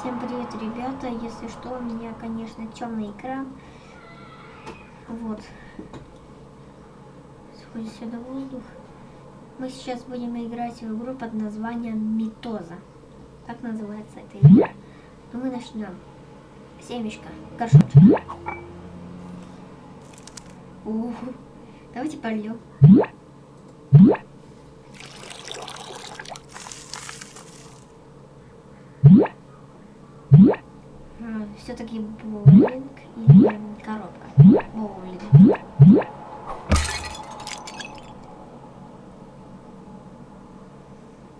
Всем привет, ребята. Если что, у меня, конечно, темный экран. Вот. Сходит сюда воздух. Мы сейчас будем играть в игру под названием Митоза. Так называется эта игра. Но мы начнем. Семечко, горшочек. Ух. Давайте польем. Все-таки боулинг или коробка. Боулинг.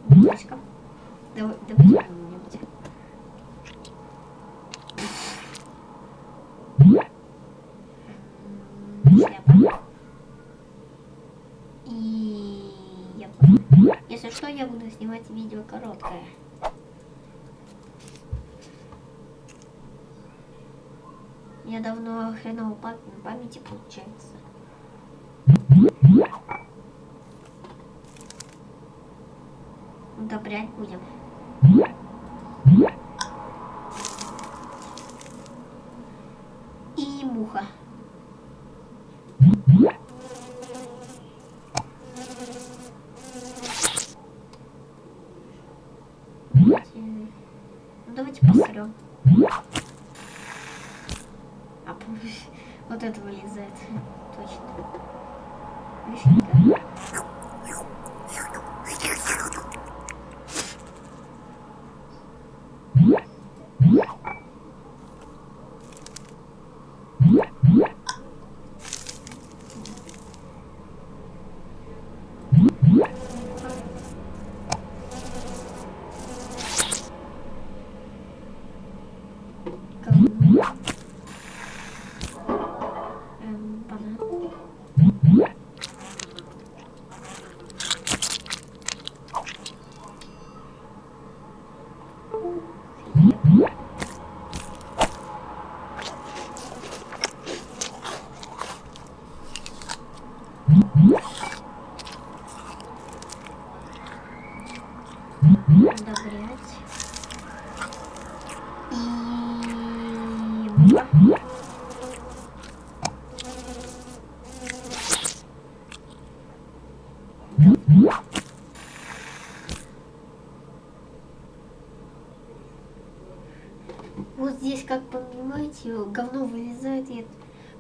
Бутылочка. Давай, что-нибудь. Шляпа. И я. Если что, я буду снимать видео короткое. Я давно хреново пам памяти получается. Удобрять будем. И муха. Давайте, посрем. Вот это вылезает. Точно. Вишенка. Эм, Удобрять. И. Вот здесь, как понимаете, говно вылезает, и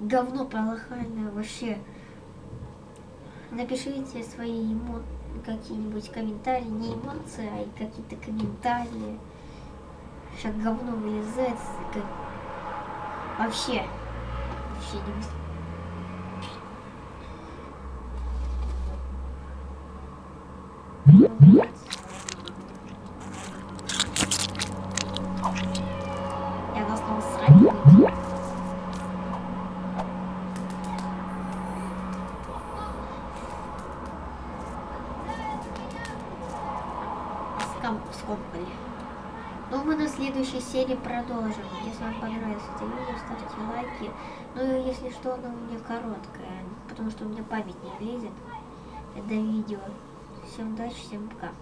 говно полохальное вообще. Напишите свои эмо... какие-нибудь комментарии, не эмоции, а какие-то комментарии. Сейчас говно вылезает, как... вообще, вообще не мыс- Я должна срать скомкали. Ну, мы на следующей серии продолжим. Если вам понравилось это видео, ставьте лайки. Ну, и если что, оно у меня короткое, потому что у меня память не влезет до видео. Всем удачи, всем пока.